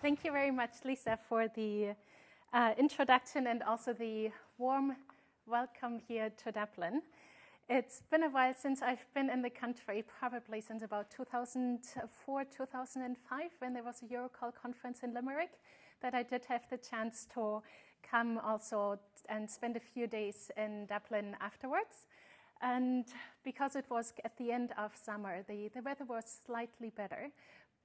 Thank you very much, Lisa, for the uh, introduction and also the warm welcome here to Dublin. It's been a while since I've been in the country, probably since about 2004, 2005, when there was a Eurocall conference in Limerick, that I did have the chance to come also and spend a few days in Dublin afterwards. And because it was at the end of summer, the, the weather was slightly better.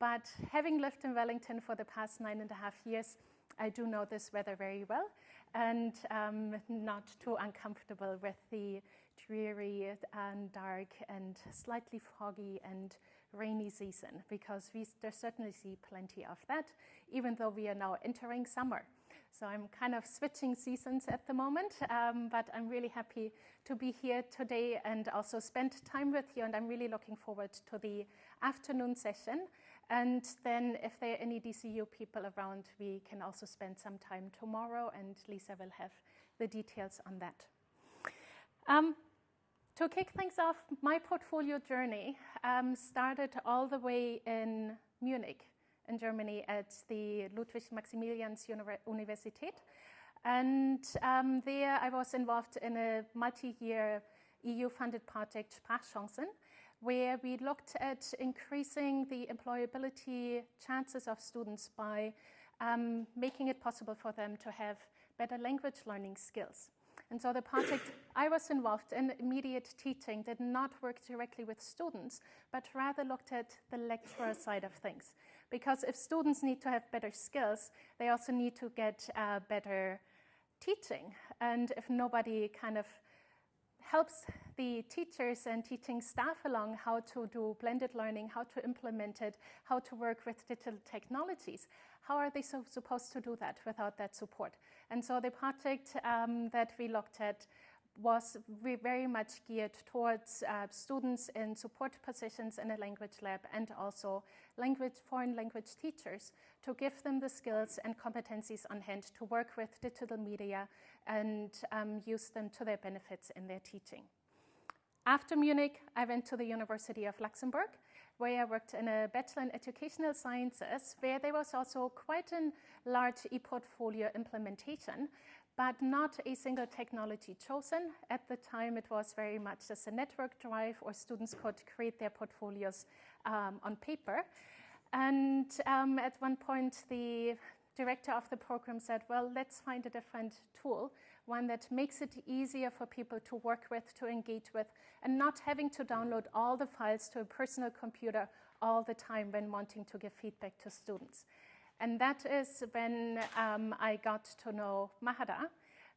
But having lived in Wellington for the past nine and a half years, I do know this weather very well and um, not too uncomfortable with the dreary and dark and slightly foggy and rainy season because we certainly see plenty of that, even though we are now entering summer. So I'm kind of switching seasons at the moment, um, but I'm really happy to be here today and also spend time with you. And I'm really looking forward to the afternoon session. And then if there are any DCU people around, we can also spend some time tomorrow, and Lisa will have the details on that. Um, to kick things off, my portfolio journey um, started all the way in Munich, in Germany, at the Ludwig Maximilians Universität. And um, there I was involved in a multi-year EU-funded project, Sprachchancen, where we looked at increasing the employability chances of students by um, making it possible for them to have better language learning skills. And so the project I was involved in, immediate teaching, did not work directly with students, but rather looked at the lecturer side of things. Because if students need to have better skills, they also need to get uh, better teaching. And if nobody kind of helps the teachers and teaching staff along how to do blended learning, how to implement it, how to work with digital technologies. How are they so supposed to do that without that support? And so the project um, that we looked at was very much geared towards uh, students in support positions in a language lab and also language, foreign language teachers to give them the skills and competencies on hand to work with digital media and um, use them to their benefits in their teaching. After Munich, I went to the University of Luxembourg, where I worked in a Bachelor in Educational Sciences, where there was also quite a large e-portfolio implementation, but not a single technology chosen. At the time, it was very much just a network drive, or students could create their portfolios um, on paper. And um, at one point, the director of the program said, well, let's find a different tool, one that makes it easier for people to work with, to engage with, and not having to download all the files to a personal computer all the time when wanting to give feedback to students. And that is when um, I got to know Mahara.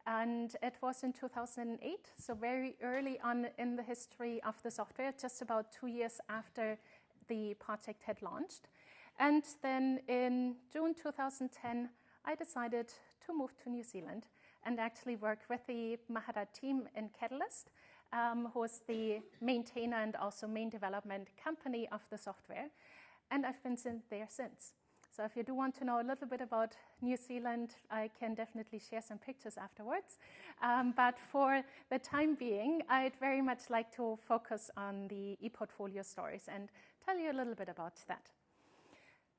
And it was in 2008, so very early on in the history of the software, just about two years after the project had launched. And then in June 2010, I decided to move to New Zealand and actually work with the Mahara team in Catalyst, um, who is the maintainer and also main development company of the software. And I've been there since. So if you do want to know a little bit about New Zealand, I can definitely share some pictures afterwards. Um, but for the time being, I'd very much like to focus on the ePortfolio stories and tell you a little bit about that.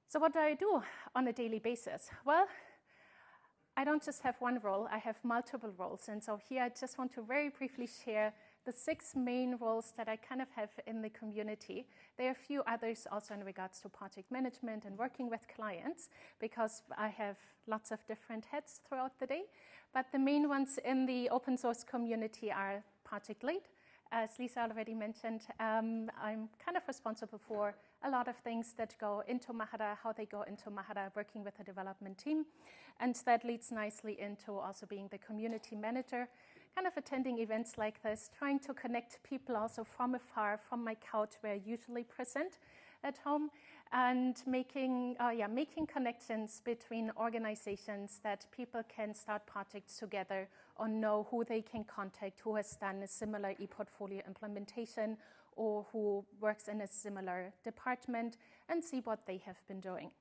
So what do I do on a daily basis? Well, I don't just have one role, I have multiple roles. And so here I just want to very briefly share the six main roles that I kind of have in the community. There are a few others also in regards to project management and working with clients because I have lots of different heads throughout the day. But the main ones in the open source community are project lead, as Lisa already mentioned, um, I'm kind of responsible for a lot of things that go into Mahara, how they go into Mahara, working with the development team. And that leads nicely into also being the community manager, kind of attending events like this, trying to connect people also from afar, from my couch where I usually present at home, and making, uh, yeah, making connections between organizations that people can start projects together or know who they can contact, who has done a similar e-portfolio implementation or who works in a similar department and see what they have been doing.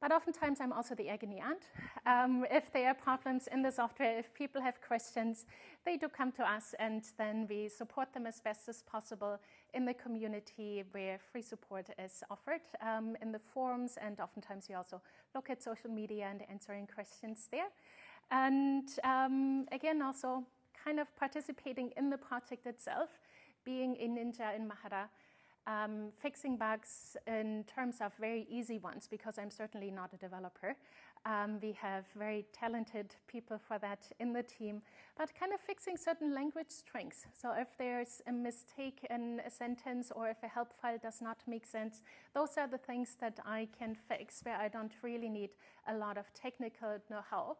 But oftentimes I'm also the agony aunt. Um, if there are problems in the software, if people have questions, they do come to us and then we support them as best as possible in the community where free support is offered um, in the forums and oftentimes we also look at social media and answering questions there. And um, again, also kind of participating in the project itself, being a ninja in Mahara, um, fixing bugs in terms of very easy ones, because I'm certainly not a developer. Um, we have very talented people for that in the team, but kind of fixing certain language strings. So if there's a mistake in a sentence or if a help file does not make sense, those are the things that I can fix where I don't really need a lot of technical know-how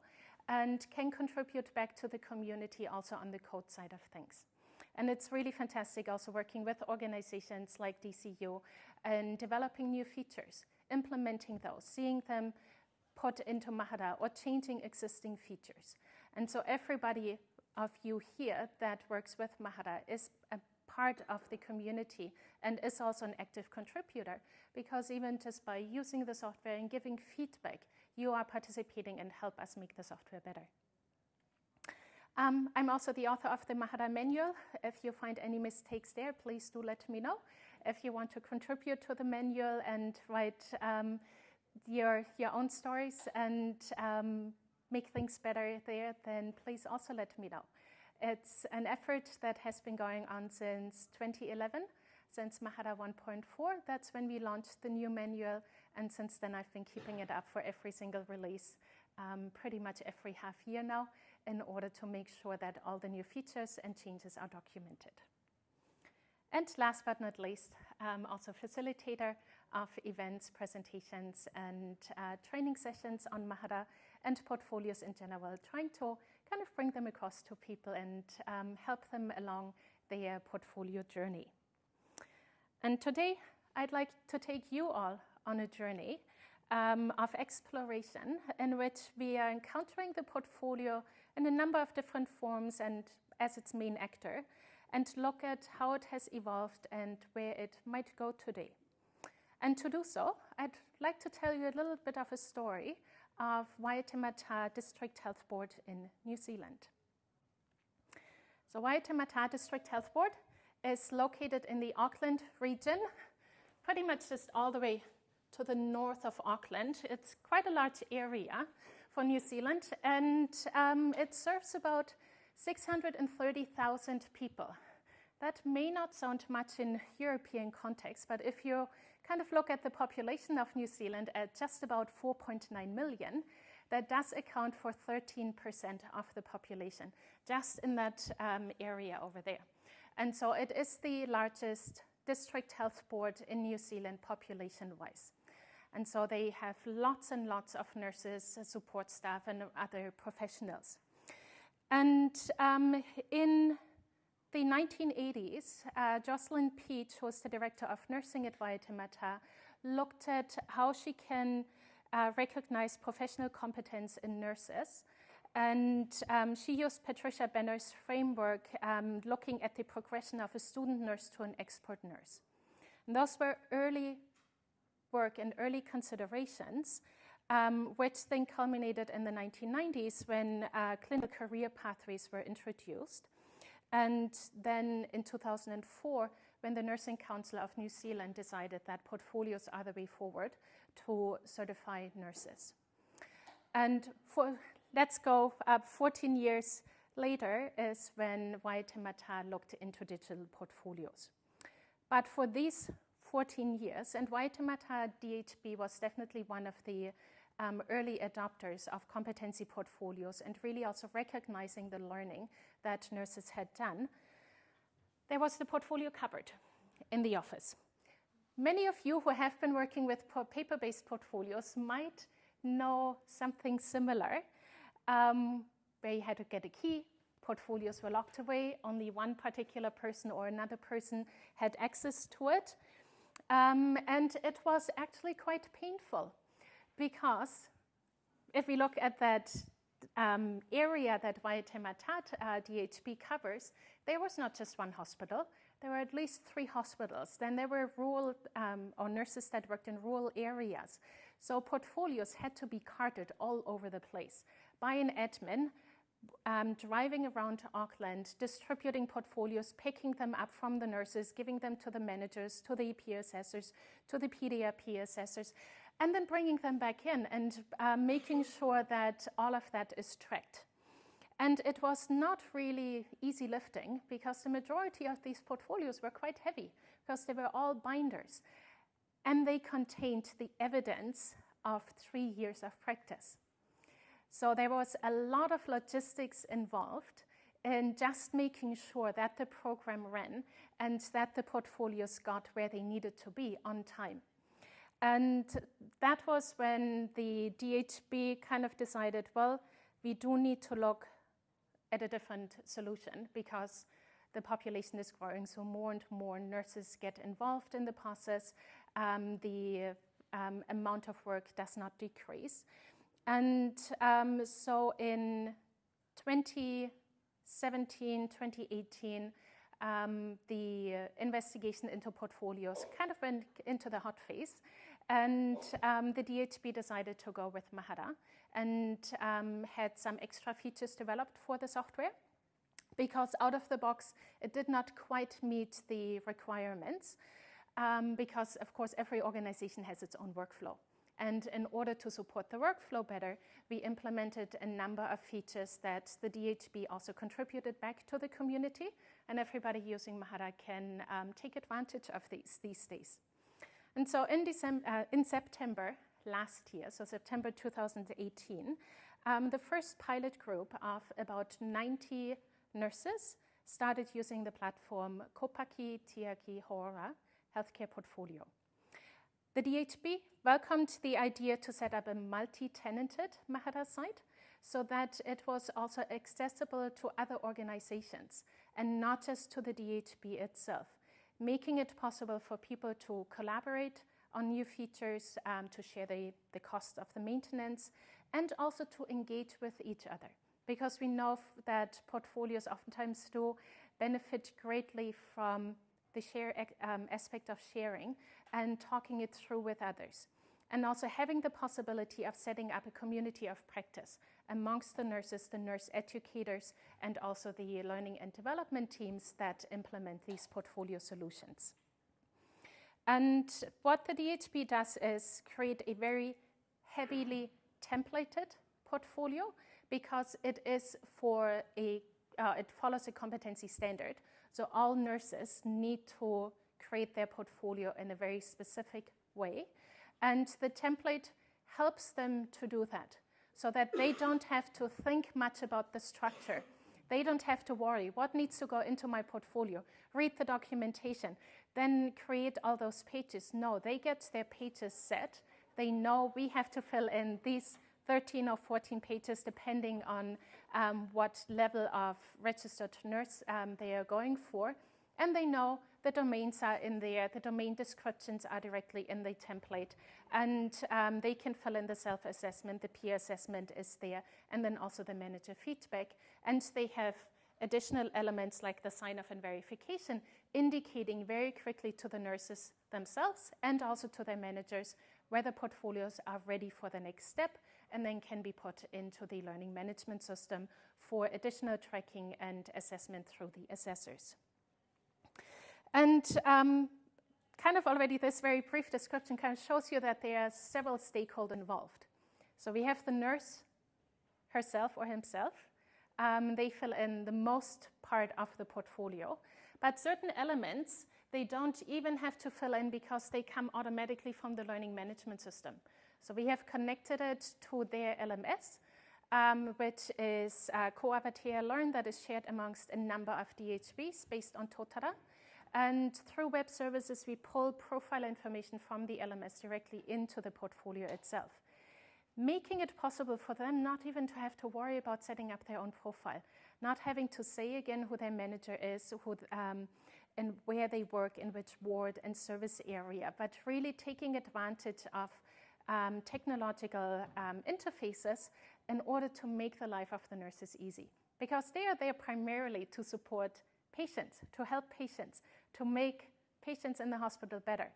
and can contribute back to the community also on the code side of things. And it's really fantastic also working with organizations like DCU and developing new features, implementing those, seeing them put into Mahara or changing existing features. And so everybody of you here that works with Mahara is a part of the community and is also an active contributor because even just by using the software and giving feedback, you are participating and help us make the software better. Um, I'm also the author of the Mahara manual. If you find any mistakes there, please do let me know. If you want to contribute to the manual and write um, your, your own stories and um, make things better there, then please also let me know. It's an effort that has been going on since 2011, since Mahara 1.4. That's when we launched the new manual, and since then I've been keeping it up for every single release, um, pretty much every half year now, in order to make sure that all the new features and changes are documented. And last but not least, um, also facilitator of events, presentations, and uh, training sessions on Mahara and portfolios in general, trying to kind of bring them across to people and um, help them along their portfolio journey. And today, I'd like to take you all on a journey um, of exploration in which we are encountering the portfolio in a number of different forms and as its main actor, and look at how it has evolved and where it might go today. And to do so, I'd like to tell you a little bit of a story of Waitemata District Health Board in New Zealand. So Waitemata District Health Board is located in the Auckland region, pretty much just all the way to the north of Auckland. It's quite a large area for New Zealand, and um, it serves about 630,000 people. That may not sound much in European context, but if you kind of look at the population of New Zealand at just about 4.9 million, that does account for 13% of the population, just in that um, area over there. And so it is the largest district health board in New Zealand population-wise. And so they have lots and lots of nurses, support staff, and other professionals. And um, in the 1980s, uh, Jocelyn Peach, who was the director of nursing at Waitemata, looked at how she can uh, recognize professional competence in nurses. And um, she used Patricia Benner's framework, um, looking at the progression of a student nurse to an expert nurse. And those were early work and early considerations, um, which then culminated in the 1990s when uh, clinical career pathways were introduced. And then in 2004, when the Nursing Council of New Zealand decided that portfolios are the way forward to certify nurses. And for, let's go up 14 years later is when Waitemata looked into digital portfolios. But for these 14 years, and Waitemata DHB was definitely one of the um, early adopters of competency portfolios and really also recognizing the learning that nurses had done, there was the portfolio cupboard in the office. Many of you who have been working with paper-based portfolios might know something similar, um, where you had to get a key, portfolios were locked away, only one particular person or another person had access to it. Um, and it was actually quite painful because if we look at that um, area that Waitemata uh, DHB covers, there was not just one hospital, there were at least three hospitals. Then there were rural um, or nurses that worked in rural areas. So portfolios had to be carted all over the place by an admin um, driving around Auckland, distributing portfolios, picking them up from the nurses, giving them to the managers, to the EP assessors, to the PDRP assessors, and then bringing them back in and uh, making sure that all of that is tracked. And it was not really easy lifting because the majority of these portfolios were quite heavy because they were all binders. And they contained the evidence of three years of practice. So there was a lot of logistics involved in just making sure that the program ran and that the portfolios got where they needed to be on time. And that was when the DHB kind of decided, well, we do need to look at a different solution because the population is growing, so more and more nurses get involved in the process. Um, the um, amount of work does not decrease. And um, so in 2017, 2018, um, the investigation into portfolios kind of went into the hot phase. And um, the DHB decided to go with Mahara and um, had some extra features developed for the software because out of the box, it did not quite meet the requirements um, because, of course, every organization has its own workflow. And in order to support the workflow better, we implemented a number of features that the DHB also contributed back to the community, and everybody using Mahara can um, take advantage of these these days. And so in, December, uh, in September last year, so September 2018, um, the first pilot group of about 90 nurses started using the platform Kopaki Tiaki Hora Healthcare Portfolio. The DHB welcomed the idea to set up a multi-tenanted Mahara site so that it was also accessible to other organizations and not just to the DHB itself, making it possible for people to collaborate on new features, um, to share the, the cost of the maintenance, and also to engage with each other. Because we know that portfolios oftentimes do benefit greatly from the share um, aspect of sharing and talking it through with others. And also having the possibility of setting up a community of practice amongst the nurses, the nurse educators, and also the learning and development teams that implement these portfolio solutions. And what the DHB does is create a very heavily templated portfolio because it is for a, uh, it follows a competency standard. So all nurses need to create their portfolio in a very specific way. And the template helps them to do that so that they don't have to think much about the structure. They don't have to worry what needs to go into my portfolio, read the documentation, then create all those pages. No, they get their pages set. They know we have to fill in these 13 or 14 pages depending on um, what level of registered nurse um, they are going for. And they know the domains are in there, the domain descriptions are directly in the template, and um, they can fill in the self-assessment, the peer assessment is there, and then also the manager feedback. And they have additional elements like the sign-off and verification, indicating very quickly to the nurses themselves and also to their managers whether portfolios are ready for the next step and then can be put into the learning management system for additional tracking and assessment through the assessors. And um, kind of already this very brief description kind of shows you that there are several stakeholders involved. So we have the nurse herself or himself. Um, they fill in the most part of the portfolio. But certain elements, they don't even have to fill in because they come automatically from the learning management system. So we have connected it to their LMS, um, which is uh, Ko Awatea Learn that is shared amongst a number of DHBs based on Totara. And through web services, we pull profile information from the LMS directly into the portfolio itself, making it possible for them not even to have to worry about setting up their own profile, not having to say again who their manager is, who, um, and where they work, in which ward and service area, but really taking advantage of um, technological um, interfaces in order to make the life of the nurses easy. Because they are there primarily to support patients, to help patients, to make patients in the hospital better.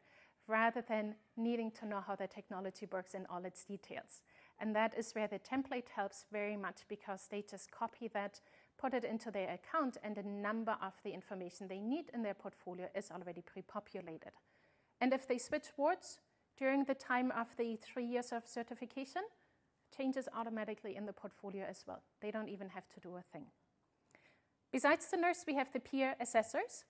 rather than needing to know how the technology works in all its details. And that is where the template helps very much because they just copy that, put it into their account, and a number of the information they need in their portfolio is already pre-populated. And if they switch wards during the time of the three years of certification, changes automatically in the portfolio as well. They don't even have to do a thing. Besides the nurse, we have the peer assessors.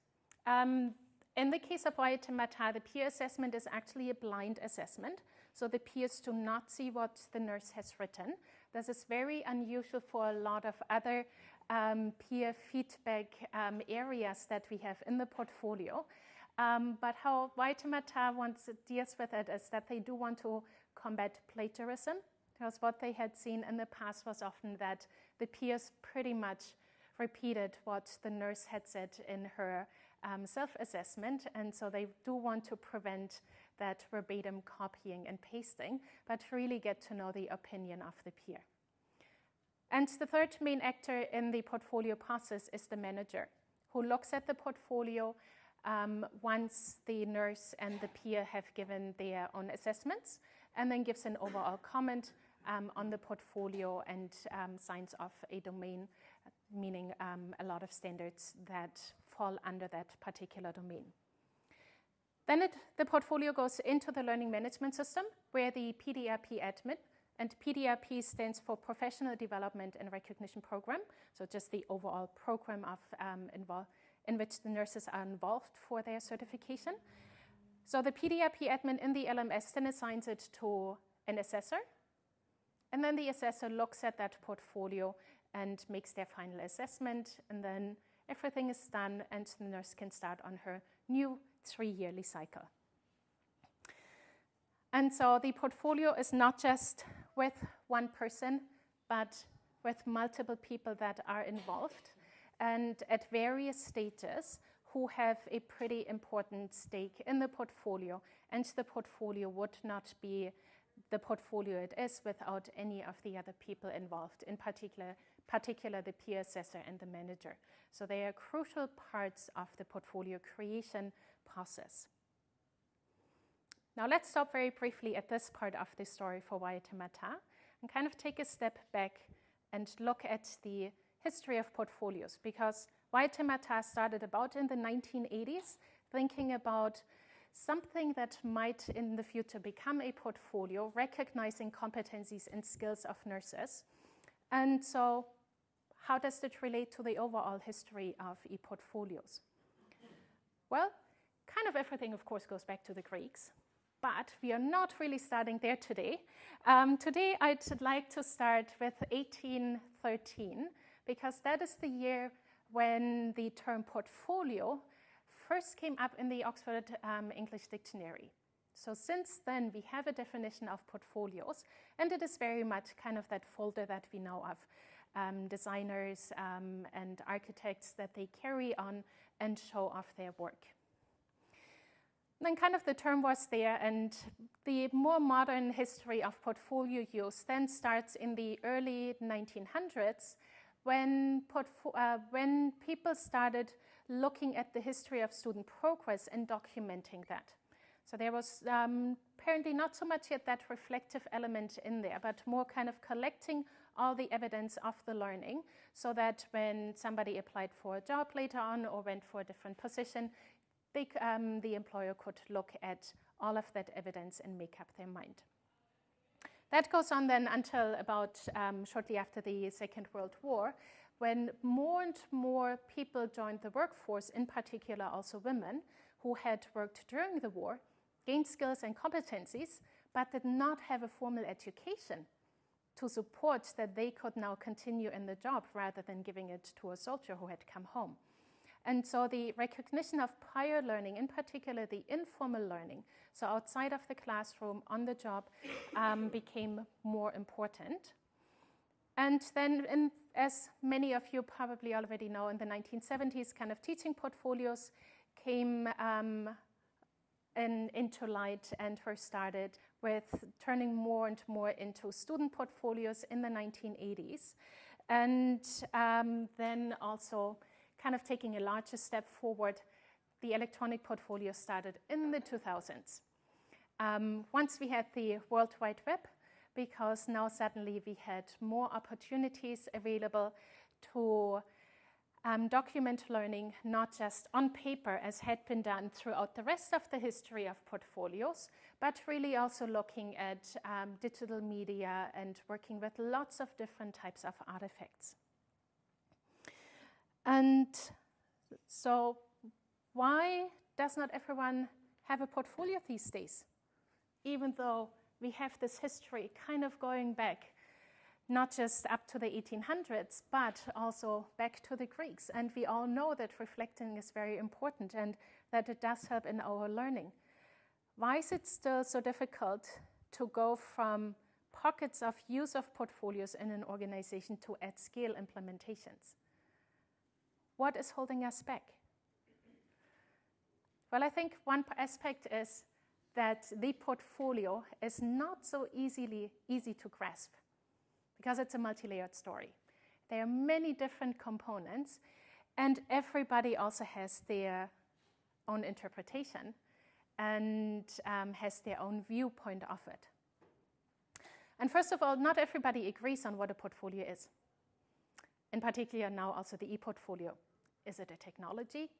Um, in the case of Waitemata, the peer assessment is actually a blind assessment. So the peers do not see what the nurse has written. This is very unusual for a lot of other um, peer feedback um, areas that we have in the portfolio. Um, but how Waitemata wants deals with it is that they do want to combat plagiarism. Because what they had seen in the past was often that the peers pretty much repeated what the nurse had said in her um, self-assessment, and so they do want to prevent that verbatim copying and pasting, but really get to know the opinion of the peer. And the third main actor in the portfolio process is the manager, who looks at the portfolio um, once the nurse and the peer have given their own assessments, and then gives an overall comment um, on the portfolio and um, signs off a domain, meaning um, a lot of standards that fall under that particular domain. Then it, the portfolio goes into the learning management system where the PDRP admin, and PDRP stands for Professional Development and Recognition Program, so just the overall program of um, in which the nurses are involved for their certification. So the PDRP admin in the LMS then assigns it to an assessor, and then the assessor looks at that portfolio and makes their final assessment, and then everything is done and the nurse can start on her new three-yearly cycle. And so the portfolio is not just with one person, but with multiple people that are involved and at various stages who have a pretty important stake in the portfolio. And the portfolio would not be the portfolio it is without any of the other people involved, in particular particular the peer assessor and the manager. So they are crucial parts of the portfolio creation process. Now let's stop very briefly at this part of the story for Waitemata and kind of take a step back and look at the history of portfolios because Waitemata started about in the 1980s thinking about something that might in the future become a portfolio, recognizing competencies and skills of nurses. And so how does it relate to the overall history of e-portfolios? Well, kind of everything, of course, goes back to the Greeks, but we are not really starting there today. Um, today, I'd like to start with 1813, because that is the year when the term portfolio first came up in the Oxford um, English Dictionary. So since then, we have a definition of portfolios, and it is very much kind of that folder that we know of um, designers um, and architects that they carry on and show off their work. then kind of the term was there and the more modern history of portfolio use then starts in the early 1900s when, uh, when people started looking at the history of student progress and documenting that. So there was um, apparently not so much yet that reflective element in there, but more kind of collecting all the evidence of the learning so that when somebody applied for a job later on or went for a different position, they, um, the employer could look at all of that evidence and make up their mind. That goes on then until about um, shortly after the Second World War, when more and more people joined the workforce, in particular also women, who had worked during the war, gained skills and competencies, but did not have a formal education to support that they could now continue in the job rather than giving it to a soldier who had come home. And so the recognition of prior learning, in particular the informal learning, so outside of the classroom, on the job, um, became more important. And then, in, as many of you probably already know, in the 1970s, kind of teaching portfolios came um, in, into light and were started with turning more and more into student portfolios in the 1980s. And um, then also kind of taking a larger step forward, the electronic portfolio started in the 2000s. Um, once we had the World Wide Web, because now suddenly we had more opportunities available to um, document learning, not just on paper as had been done throughout the rest of the history of portfolios, but really also looking at um, digital media and working with lots of different types of artifacts. And so why does not everyone have a portfolio these days? Even though we have this history kind of going back not just up to the 1800s, but also back to the Greeks. And we all know that reflecting is very important and that it does help in our learning. Why is it still so difficult to go from pockets of use of portfolios in an organization to at-scale implementations? What is holding us back? Well, I think one aspect is that the portfolio is not so easily easy to grasp because it's a multi-layered story. There are many different components and everybody also has their own interpretation and um, has their own viewpoint of it. And first of all, not everybody agrees on what a portfolio is. In particular now also the e-portfolio. Is it a technology?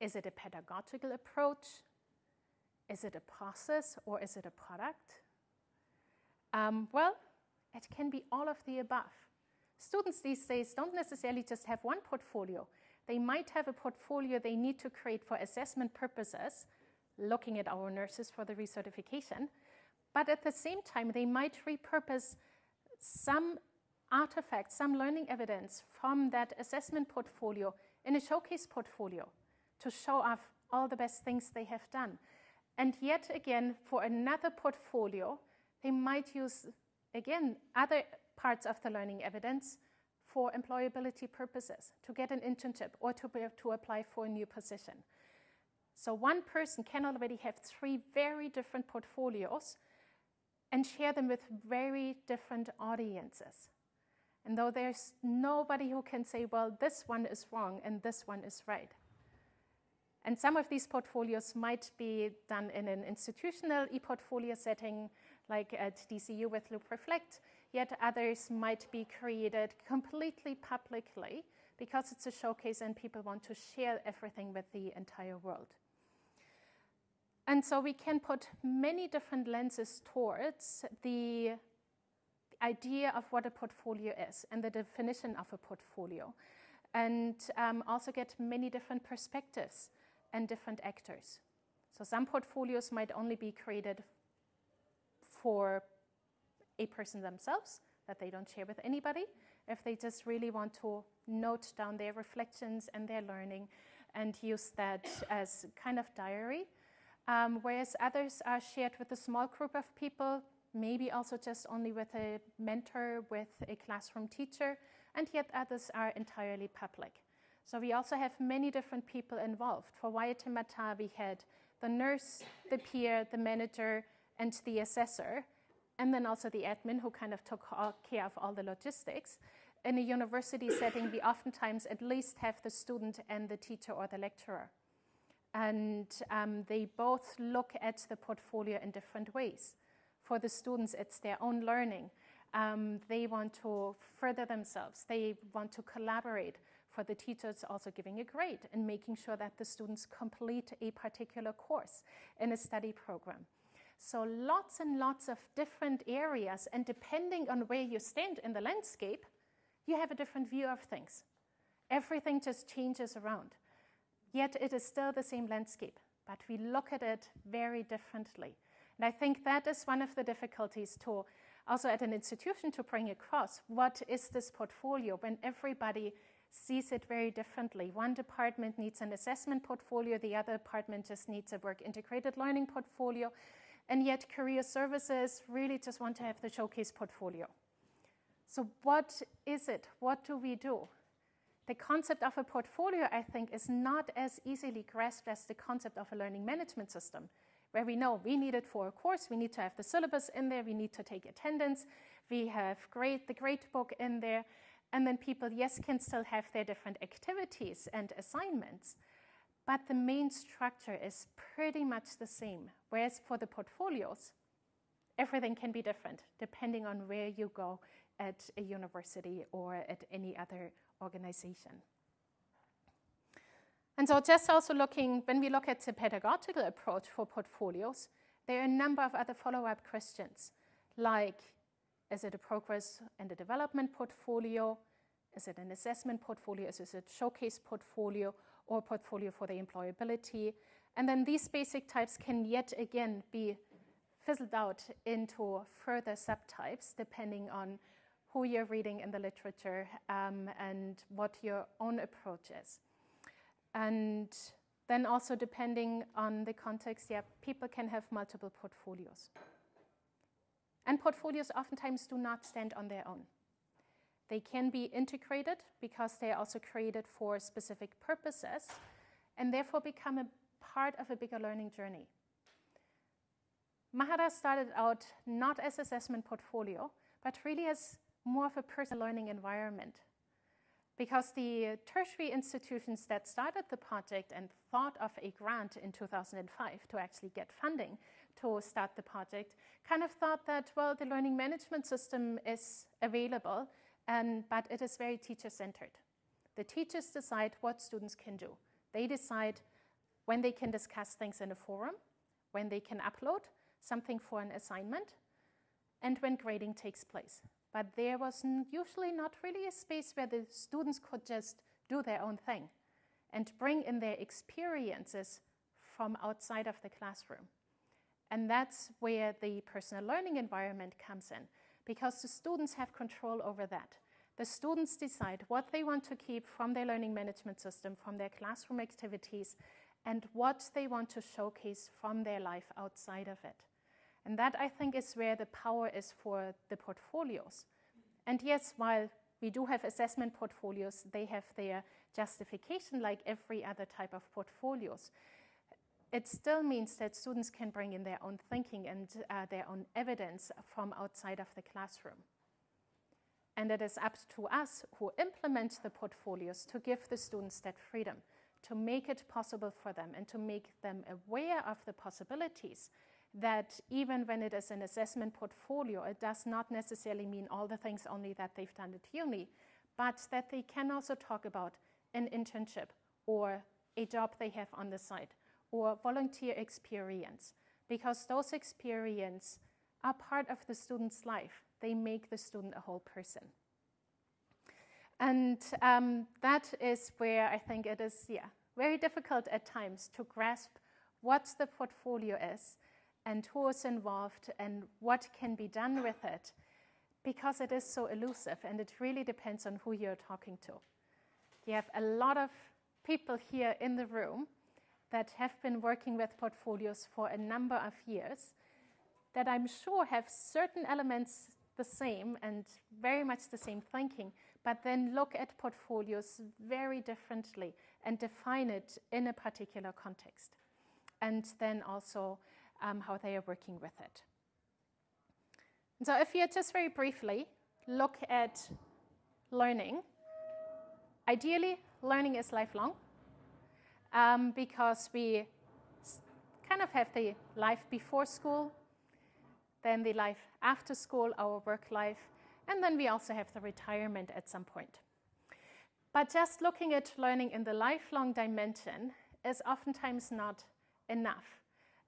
Is it a pedagogical approach? Is it a process or is it a product? Um, well, it can be all of the above. Students these days don't necessarily just have one portfolio. They might have a portfolio they need to create for assessment purposes, looking at our nurses for the recertification, but at the same time, they might repurpose some artifacts, some learning evidence from that assessment portfolio in a showcase portfolio to show off all the best things they have done. And yet again, for another portfolio, they might use again, other parts of the learning evidence for employability purposes, to get an internship or to, be, to apply for a new position. So one person can already have three very different portfolios and share them with very different audiences. And though there's nobody who can say, well, this one is wrong and this one is right. And some of these portfolios might be done in an institutional e-portfolio setting, like at DCU with Loop Reflect, yet others might be created completely publicly because it's a showcase and people want to share everything with the entire world. And so we can put many different lenses towards the idea of what a portfolio is and the definition of a portfolio and um, also get many different perspectives and different actors. So some portfolios might only be created for a person themselves that they don't share with anybody, if they just really want to note down their reflections and their learning and use that as kind of diary. Um, whereas others are shared with a small group of people, maybe also just only with a mentor, with a classroom teacher, and yet others are entirely public. So we also have many different people involved. For Waitemata, we had the nurse, the peer, the manager, and the assessor, and then also the admin who kind of took care of all the logistics. In a university setting, we oftentimes at least have the student and the teacher or the lecturer. And um, they both look at the portfolio in different ways. For the students, it's their own learning. Um, they want to further themselves. They want to collaborate. For the teachers, also giving a grade and making sure that the students complete a particular course in a study program. So lots and lots of different areas, and depending on where you stand in the landscape, you have a different view of things. Everything just changes around. Yet it is still the same landscape, but we look at it very differently. And I think that is one of the difficulties to also at an institution to bring across what is this portfolio when everybody sees it very differently. One department needs an assessment portfolio, the other department just needs a work integrated learning portfolio. And yet career services really just want to have the showcase portfolio. So what is it? What do we do? The concept of a portfolio, I think, is not as easily grasped as the concept of a learning management system, where we know we need it for a course, we need to have the syllabus in there, we need to take attendance, we have the grade book in there, and then people, yes, can still have their different activities and assignments, but the main structure is pretty much the same. Whereas for the portfolios, everything can be different depending on where you go at a university or at any other organization. And so just also looking, when we look at the pedagogical approach for portfolios, there are a number of other follow-up questions, like is it a progress and a development portfolio? Is it an assessment portfolio? Is it a showcase portfolio or portfolio for the employability? And then these basic types can yet again be fizzled out into further subtypes depending on who you're reading in the literature um, and what your own approach is. And then also depending on the context, yeah, people can have multiple portfolios. And portfolios oftentimes do not stand on their own. They can be integrated because they are also created for specific purposes and therefore become a part of a bigger learning journey. Mahara started out not as assessment portfolio, but really as more of a personal learning environment. Because the tertiary institutions that started the project and thought of a grant in 2005 to actually get funding to start the project kind of thought that, well, the learning management system is available, and, but it is very teacher-centered. The teachers decide what students can do. They decide when they can discuss things in a forum, when they can upload something for an assignment, and when grading takes place. But there was usually not really a space where the students could just do their own thing and bring in their experiences from outside of the classroom. And that's where the personal learning environment comes in, because the students have control over that. The students decide what they want to keep from their learning management system, from their classroom activities, and what they want to showcase from their life outside of it. And that, I think, is where the power is for the portfolios. And yes, while we do have assessment portfolios, they have their justification like every other type of portfolios it still means that students can bring in their own thinking and uh, their own evidence from outside of the classroom. And it is up to us who implement the portfolios to give the students that freedom, to make it possible for them and to make them aware of the possibilities that even when it is an assessment portfolio, it does not necessarily mean all the things only that they've done at uni, but that they can also talk about an internship or a job they have on the side or volunteer experience because those experiences are part of the student's life. They make the student a whole person. And um, that is where I think it is, yeah, very difficult at times to grasp what the portfolio is and who is involved and what can be done with it because it is so elusive and it really depends on who you're talking to. You have a lot of people here in the room that have been working with portfolios for a number of years that I'm sure have certain elements the same and very much the same thinking, but then look at portfolios very differently and define it in a particular context. And then also um, how they are working with it. And so if you just very briefly look at learning, ideally learning is lifelong um, because we kind of have the life before school, then the life after school, our work life, and then we also have the retirement at some point. But just looking at learning in the lifelong dimension is oftentimes not enough.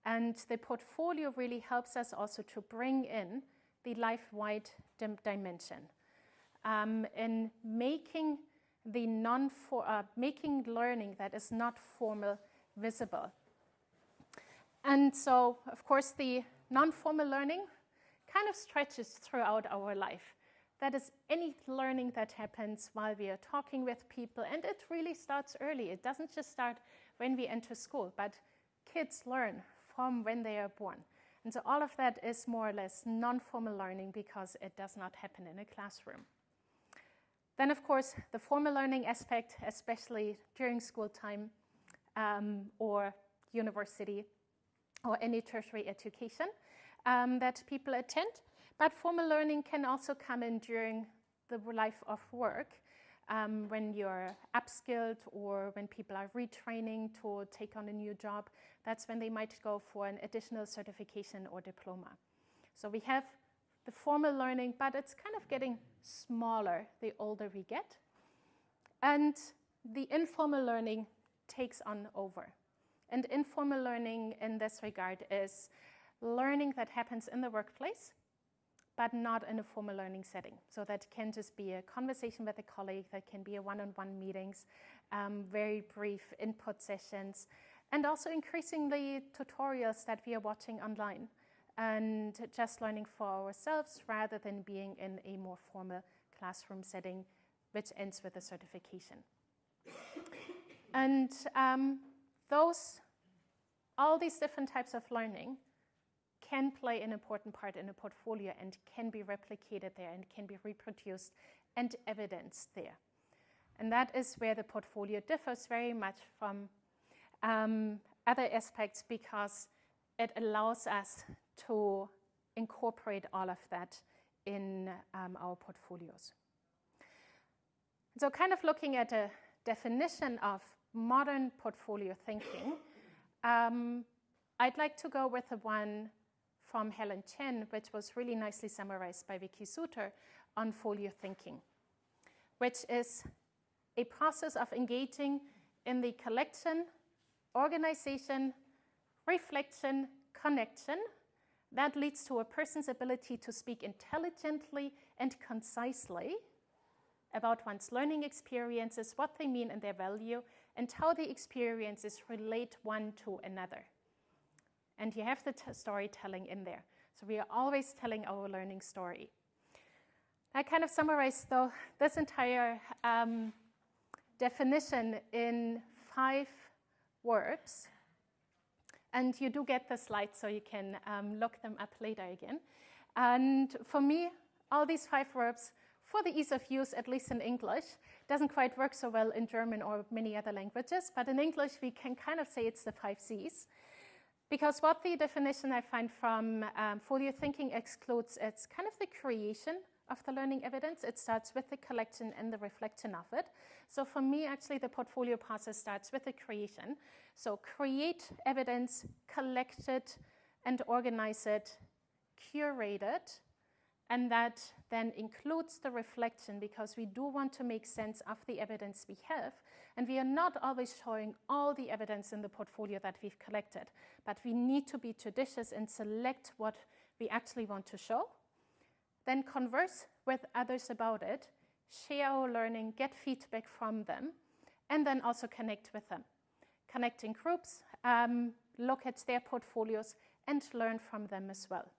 And the portfolio really helps us also to bring in the life-wide dim dimension um, in making the non uh, making learning that is not formal visible. And so, of course, the non-formal learning kind of stretches throughout our life. That is any learning that happens while we are talking with people, and it really starts early. It doesn't just start when we enter school, but kids learn from when they are born. And so all of that is more or less non-formal learning because it does not happen in a classroom. Then, of course, the formal learning aspect, especially during school time um, or university or any tertiary education um, that people attend. But formal learning can also come in during the life of work um, when you're upskilled or when people are retraining to take on a new job. That's when they might go for an additional certification or diploma. So we have the formal learning, but it's kind of getting smaller the older we get. And the informal learning takes on over. And informal learning in this regard is learning that happens in the workplace, but not in a formal learning setting. So that can just be a conversation with a colleague, that can be a one-on-one -on -one meetings, um, very brief input sessions, and also increasingly tutorials that we are watching online and just learning for ourselves rather than being in a more formal classroom setting, which ends with a certification. and um, those, all these different types of learning can play an important part in a portfolio and can be replicated there and can be reproduced and evidenced there. And that is where the portfolio differs very much from um, other aspects because it allows us to incorporate all of that in um, our portfolios. So kind of looking at a definition of modern portfolio thinking, um, I'd like to go with the one from Helen Chen, which was really nicely summarized by Vicki Suter on folio thinking, which is a process of engaging in the collection, organization, reflection, connection that leads to a person's ability to speak intelligently and concisely about one's learning experiences, what they mean and their value, and how the experiences relate one to another. And you have the storytelling in there. So we are always telling our learning story. I kind of summarized though this entire um, definition in five words and you do get the slides so you can um, look them up later again. And for me, all these five verbs, for the ease of use, at least in English, doesn't quite work so well in German or many other languages, but in English we can kind of say it's the five C's. Because what the definition I find from um, folio thinking excludes, it's kind of the creation of the learning evidence. It starts with the collection and the reflection of it. So for me, actually, the portfolio process starts with the creation. So create evidence, collect it, and organize it, curate it, and that then includes the reflection because we do want to make sense of the evidence we have. And we are not always showing all the evidence in the portfolio that we've collected, but we need to be judicious and select what we actually want to show then converse with others about it, share our learning, get feedback from them, and then also connect with them. Connect in groups, um, look at their portfolios, and learn from them as well.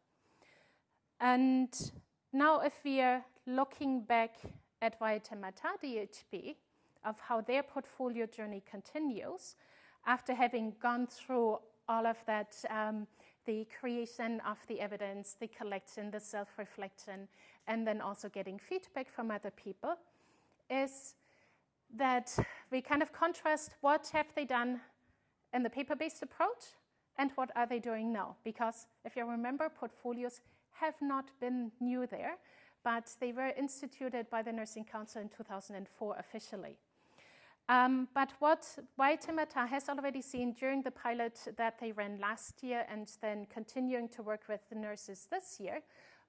And now if we are looking back at Waitemata DHB, of how their portfolio journey continues, after having gone through all of that um, the creation of the evidence, the collection, the self-reflection, and then also getting feedback from other people, is that we kind of contrast what have they done in the paper-based approach and what are they doing now. Because if you remember, portfolios have not been new there, but they were instituted by the Nursing Council in 2004 officially. Um, but what Waitemata has already seen during the pilot that they ran last year and then continuing to work with the nurses this year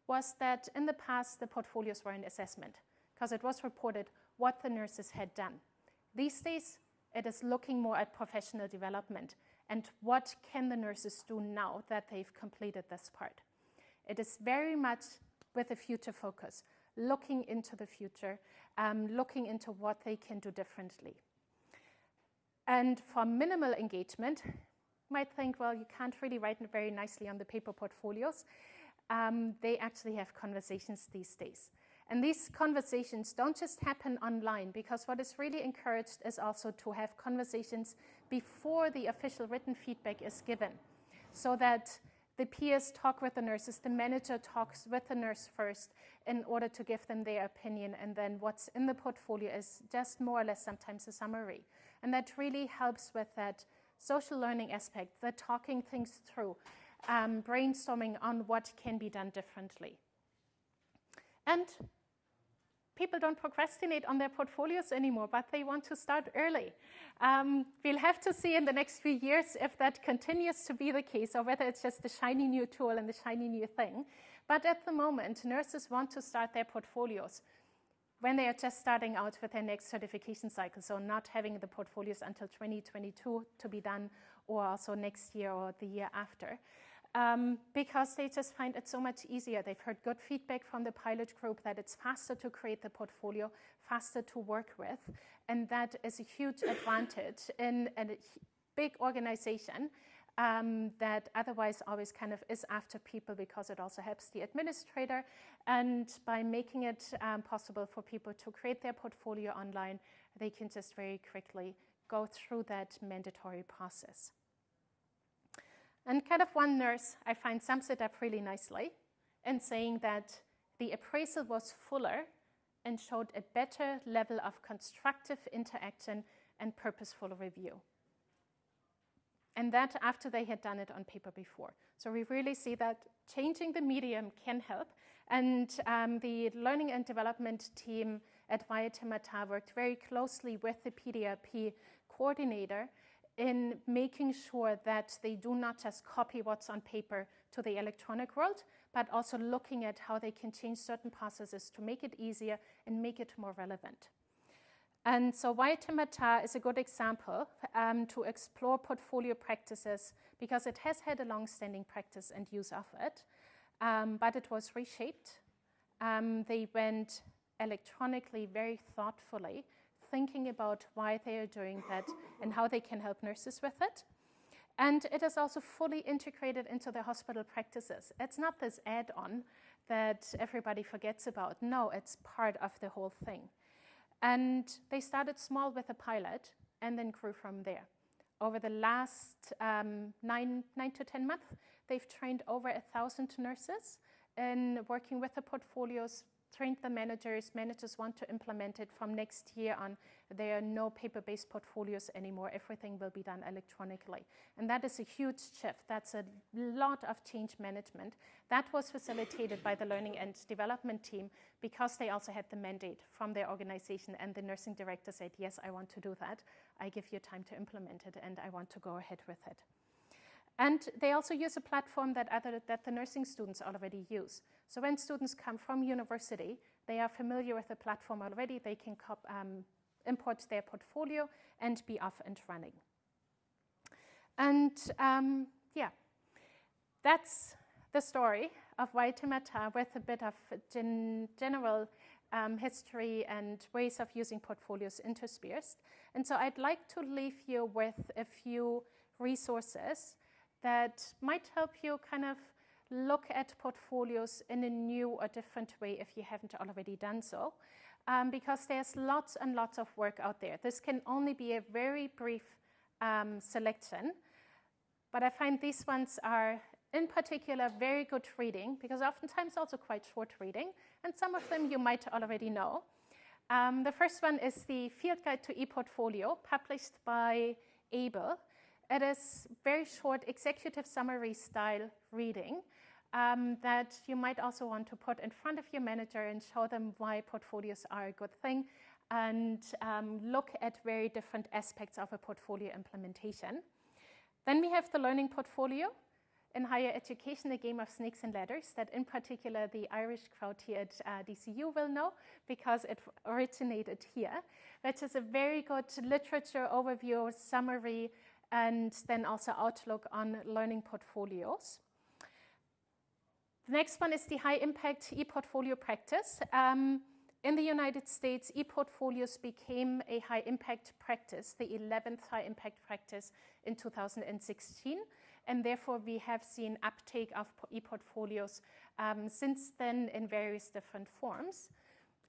was that in the past the portfolios were an assessment because it was reported what the nurses had done. These days it is looking more at professional development and what can the nurses do now that they've completed this part. It is very much with a future focus looking into the future, um, looking into what they can do differently. And for minimal engagement, you might think, well, you can't really write very nicely on the paper portfolios. Um, they actually have conversations these days. And these conversations don't just happen online because what is really encouraged is also to have conversations before the official written feedback is given so that the peers talk with the nurses, the manager talks with the nurse first in order to give them their opinion, and then what's in the portfolio is just more or less sometimes a summary. And that really helps with that social learning aspect, the talking things through, um, brainstorming on what can be done differently. And people don't procrastinate on their portfolios anymore, but they want to start early. Um, we'll have to see in the next few years if that continues to be the case or whether it's just the shiny new tool and the shiny new thing. But at the moment, nurses want to start their portfolios when they are just starting out with their next certification cycle, so not having the portfolios until 2022 to be done, or also next year or the year after. Um, because they just find it so much easier. They've heard good feedback from the pilot group that it's faster to create the portfolio, faster to work with, and that is a huge advantage in a big organization um, that otherwise always kind of is after people because it also helps the administrator. And by making it um, possible for people to create their portfolio online, they can just very quickly go through that mandatory process. And kind of one nurse I find sums it up really nicely in saying that the appraisal was fuller and showed a better level of constructive interaction and purposeful review and that after they had done it on paper before. So we really see that changing the medium can help. And um, the learning and development team at Waitemata worked very closely with the PDRP coordinator in making sure that they do not just copy what's on paper to the electronic world, but also looking at how they can change certain processes to make it easier and make it more relevant. And so Waitemata is a good example um, to explore portfolio practices because it has had a long-standing practice and use of it, um, but it was reshaped. Um, they went electronically very thoughtfully, thinking about why they are doing that and how they can help nurses with it. And it is also fully integrated into their hospital practices. It's not this add-on that everybody forgets about. No, it's part of the whole thing. And they started small with a pilot and then grew from there. Over the last um, nine, nine to 10 months, they've trained over a thousand nurses in working with the portfolios trained the managers. Managers want to implement it from next year on. There are no paper-based portfolios anymore. Everything will be done electronically. And that is a huge shift. That's a lot of change management. That was facilitated by the learning and development team because they also had the mandate from their organization and the nursing director said, yes, I want to do that. I give you time to implement it and I want to go ahead with it. And they also use a platform that, other, that the nursing students already use. So when students come from university, they are familiar with the platform already. They can um, import their portfolio and be off and running. And um, yeah, that's the story of Waitemata with a bit of gen general um, history and ways of using portfolios interspersed. And so I'd like to leave you with a few resources that might help you kind of look at portfolios in a new or different way if you haven't already done so. Um, because there's lots and lots of work out there. This can only be a very brief um, selection, but I find these ones are in particular very good reading because oftentimes also quite short reading, and some of them you might already know. Um, the first one is the Field Guide to ePortfolio published by AAEEBL. It is very short executive summary style reading um, that you might also want to put in front of your manager and show them why portfolios are a good thing and um, look at very different aspects of a portfolio implementation. Then we have the learning portfolio in higher education, a game of snakes and ladders that in particular the Irish crowd here at uh, DCU will know because it originated here, which is a very good literature overview, summary, and then also outlook on learning portfolios. The next one is the high impact e-portfolio practice. Um, in the United States, e-portfolios became a high impact practice, the 11th high impact practice in 2016. And therefore, we have seen uptake of e-portfolios um, since then in various different forms.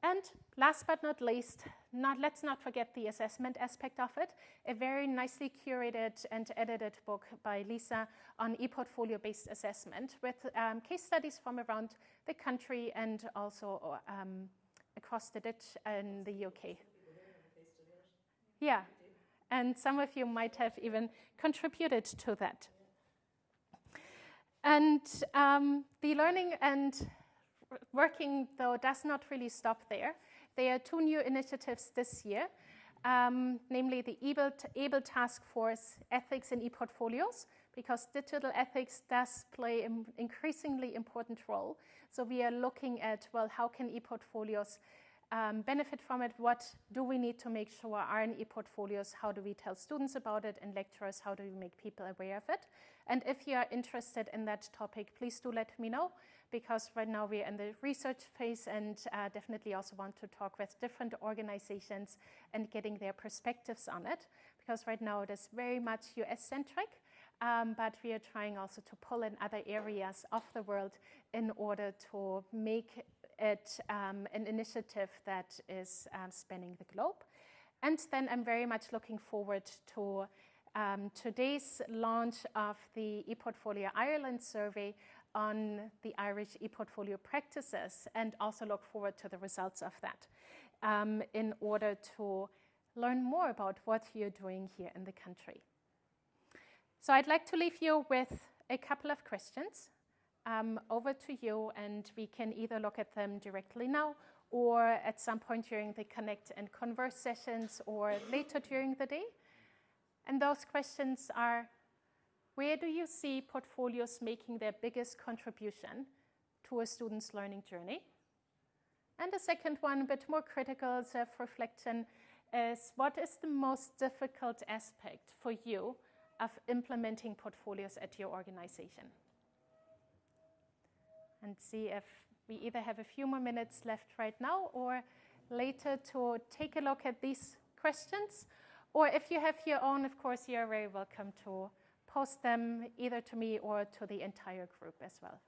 And last but not least, not, let's not forget the assessment aspect of it. A very nicely curated and edited book by Lisa on e-portfolio-based assessment with um, case studies from around the country and also um, across the ditch in the UK. Yeah, and some of you might have even contributed to that. And um, the learning and working, though, does not really stop there. There are two new initiatives this year, um, namely the AAEEBL, AAEEBL Task Force Ethics in e-Portfolios, because digital ethics does play an increasingly important role. So we are looking at, well, how can e-portfolios um, benefit from it? What do we need to make sure are in e-portfolios? How do we tell students about it and lecturers? How do we make people aware of it? And if you are interested in that topic, please do let me know because right now we're in the research phase and uh, definitely also want to talk with different organizations and getting their perspectives on it because right now it is very much US centric. Um, but we are trying also to pull in other areas of the world in order to make it um, an initiative that is um, spanning the globe. And then I'm very much looking forward to um, today's launch of the ePortfolio Ireland survey on the Irish ePortfolio practices and also look forward to the results of that um, in order to learn more about what you're doing here in the country. So I'd like to leave you with a couple of questions um, over to you, and we can either look at them directly now or at some point during the Connect and Converse sessions or later during the day. And those questions are, where do you see portfolios making their biggest contribution to a student's learning journey? And the second one, a bit more critical self-reflection, is what is the most difficult aspect for you of implementing portfolios at your organization? And see if we either have a few more minutes left right now or later to take a look at these questions or if you have your own, of course, you're very welcome to post them either to me or to the entire group as well.